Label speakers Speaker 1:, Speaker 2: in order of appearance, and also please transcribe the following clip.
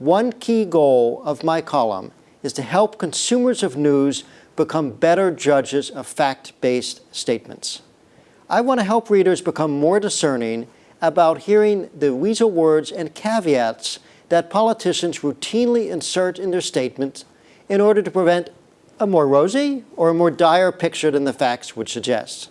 Speaker 1: One key goal of my column is to help consumers of news become better judges of fact-based statements. I want to help readers become more discerning about hearing the weasel words and caveats that politicians routinely insert in their statements in order to prevent a more rosy or a more dire picture than the facts would suggest.